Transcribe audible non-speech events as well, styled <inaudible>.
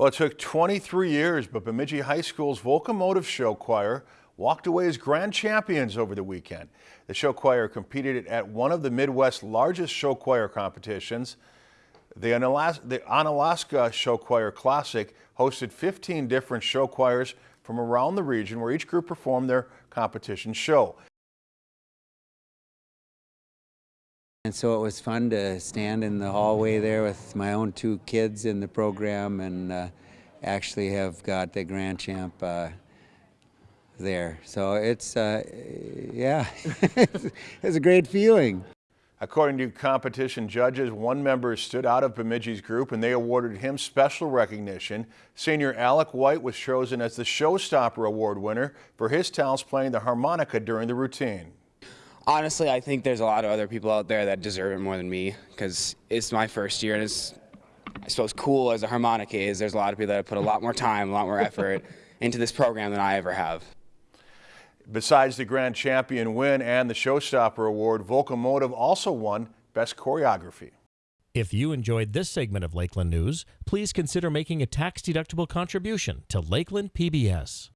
Well, it took 23 years, but Bemidji High School's Volcomotive Show Choir walked away as grand champions over the weekend. The show choir competed at one of the Midwest's largest show choir competitions. The Onalaska Show Choir Classic hosted 15 different show choirs from around the region where each group performed their competition show. And so it was fun to stand in the hallway there with my own two kids in the program and uh, actually have got the grand champ uh, there. So it's, uh, yeah, <laughs> it's a great feeling. According to competition judges, one member stood out of Bemidji's group and they awarded him special recognition. Senior Alec White was chosen as the Showstopper Award winner for his talents playing the harmonica during the routine. Honestly, I think there's a lot of other people out there that deserve it more than me because it's my first year and it's, I suppose, cool as a harmonica is. There's a lot of people that have put a lot more time, a lot more effort <laughs> into this program than I ever have. Besides the grand champion win and the Showstopper Award, Volcomotive also won Best Choreography. If you enjoyed this segment of Lakeland News, please consider making a tax-deductible contribution to Lakeland PBS.